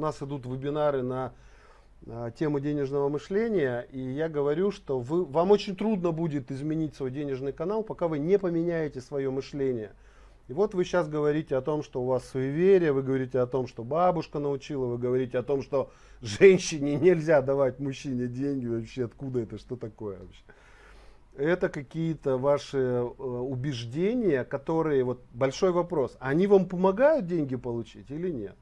нас идут вебинары на а, тему денежного мышления, и я говорю, что вы, вам очень трудно будет изменить свой денежный канал, пока вы не поменяете свое мышление. И вот вы сейчас говорите о том, что у вас суеверие, вы говорите о том, что бабушка научила, вы говорите о том, что женщине нельзя давать мужчине деньги, вообще откуда это, что такое вообще. Это какие-то ваши э, убеждения, которые, вот большой вопрос, они вам помогают деньги получить или нет?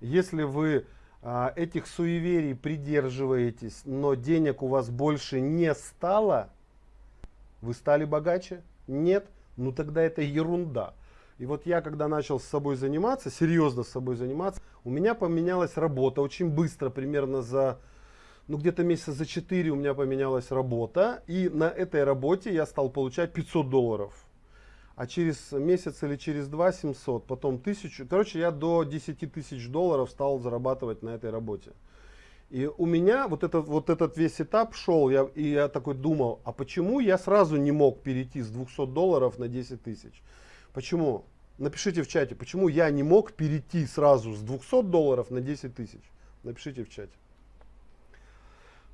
Если вы а, этих суеверий придерживаетесь, но денег у вас больше не стало, вы стали богаче? Нет? Ну тогда это ерунда. И вот я, когда начал с собой заниматься, серьезно с собой заниматься, у меня поменялась работа очень быстро, примерно за, ну где-то месяца за 4 у меня поменялась работа. И на этой работе я стал получать 500 долларов а через месяц или через два 700, потом 1000. Короче, я до 10 тысяч долларов стал зарабатывать на этой работе. И у меня вот этот, вот этот весь этап шел, я, и я такой думал, а почему я сразу не мог перейти с 200 долларов на 10 тысяч? Почему? Напишите в чате, почему я не мог перейти сразу с 200 долларов на 10 тысяч? Напишите в чате.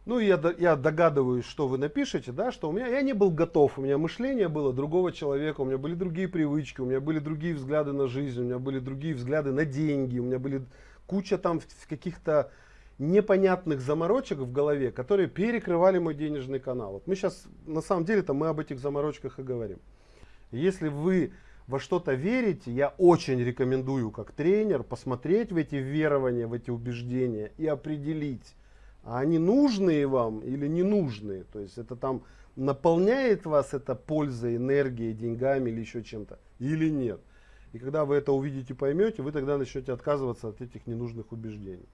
Ну, я, я догадываюсь, что вы напишете, да, что у меня, я не был готов, у меня мышление было другого человека, у меня были другие привычки, у меня были другие взгляды на жизнь, у меня были другие взгляды на деньги, у меня были куча там каких-то непонятных заморочек в голове, которые перекрывали мой денежный канал. Вот мы сейчас, на самом деле-то мы об этих заморочках и говорим. Если вы во что-то верите, я очень рекомендую как тренер посмотреть в эти верования, в эти убеждения и определить, а они нужные вам или не нужные. То есть это там наполняет вас это пользой, энергией, деньгами или еще чем-то, или нет. И когда вы это увидите, поймете, вы тогда начнете отказываться от этих ненужных убеждений.